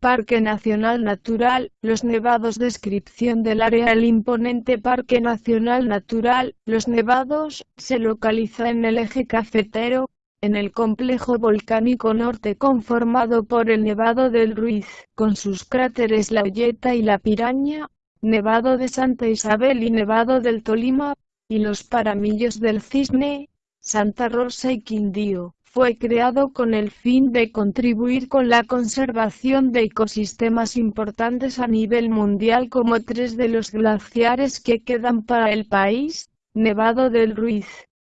Parque Nacional Natural, Los Nevados Descripción del área El imponente Parque Nacional Natural, Los Nevados, se localiza en el eje cafetero, en el complejo volcánico norte conformado por el Nevado del Ruiz, con sus cráteres La Olleta y La Piraña, Nevado de Santa Isabel y Nevado del Tolima, y los Paramillos del Cisne, Santa Rosa y Quindío fue creado con el fin de contribuir con la conservación de ecosistemas importantes a nivel mundial como tres de los glaciares que quedan para el país, Nevado del Ruiz,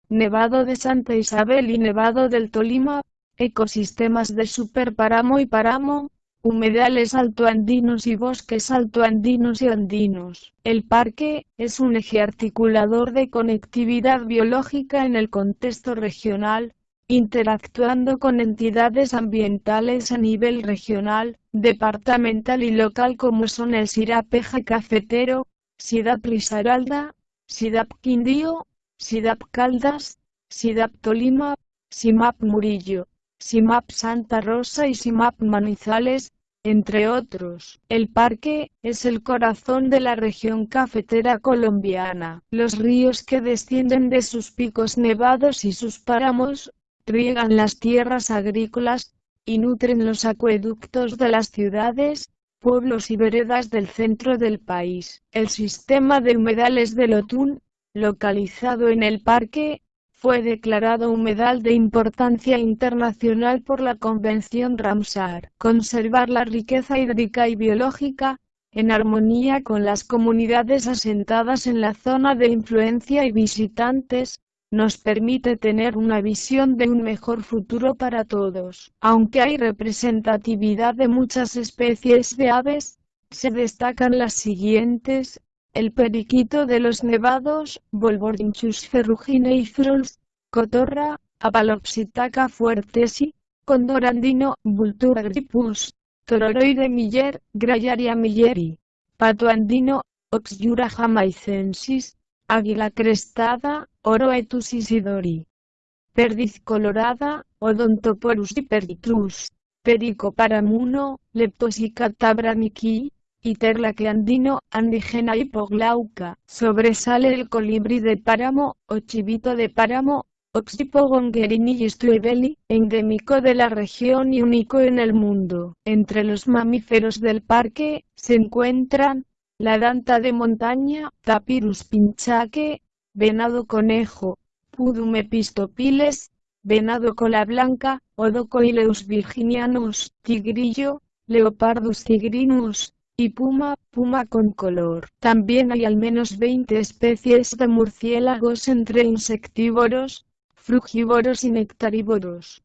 Nevado de Santa Isabel y Nevado del Tolima, ecosistemas de superpáramo y páramo, humedales altoandinos y bosques altoandinos y andinos. El parque es un eje articulador de conectividad biológica en el contexto regional, interactuando con entidades ambientales a nivel regional, departamental y local como son el Sirapeja Cafetero, SIDAP Risaralda, SIDAP Quindío, SIDAP Caldas, SIDAP Tolima, SIMAP Murillo, SIMAP Santa Rosa y SIMAP Manizales, entre otros. El parque es el corazón de la región cafetera colombiana. Los ríos que descienden de sus picos nevados y sus páramos riegan las tierras agrícolas, y nutren los acueductos de las ciudades, pueblos y veredas del centro del país. El sistema de humedales del Otún, localizado en el parque, fue declarado humedal de importancia internacional por la Convención Ramsar. Conservar la riqueza hídrica y biológica, en armonía con las comunidades asentadas en la zona de influencia y visitantes, nos permite tener una visión de un mejor futuro para todos. Aunque hay representatividad de muchas especies de aves, se destacan las siguientes, el periquito de los nevados, Volvorinchus ferrugineifruls, cotorra, Apalopsitaca fuertesi, condorandino, Vultura gripus, tororoide miller, Grayaria milleri, pato andino, Oxyura jamaicensis, águila crestada, Oroetus isidori. Perdiz colorada, Odontoporus hipertrus, Perico paramuno, Leptosica tabraniki, andino, Andigena hipoglauca. Sobresale el colibrí de páramo, o chivito de páramo, Oxypogongerini stuebeli, endémico de la región y único en el mundo. Entre los mamíferos del parque, se encuentran, la danta de montaña, Tapirus pinchaque, venado conejo, Pudum epistopiles, venado cola blanca, Odocoileus virginianus, tigrillo, Leopardus tigrinus, y puma, puma con color. También hay al menos 20 especies de murciélagos entre insectívoros, frugívoros y nectarívoros.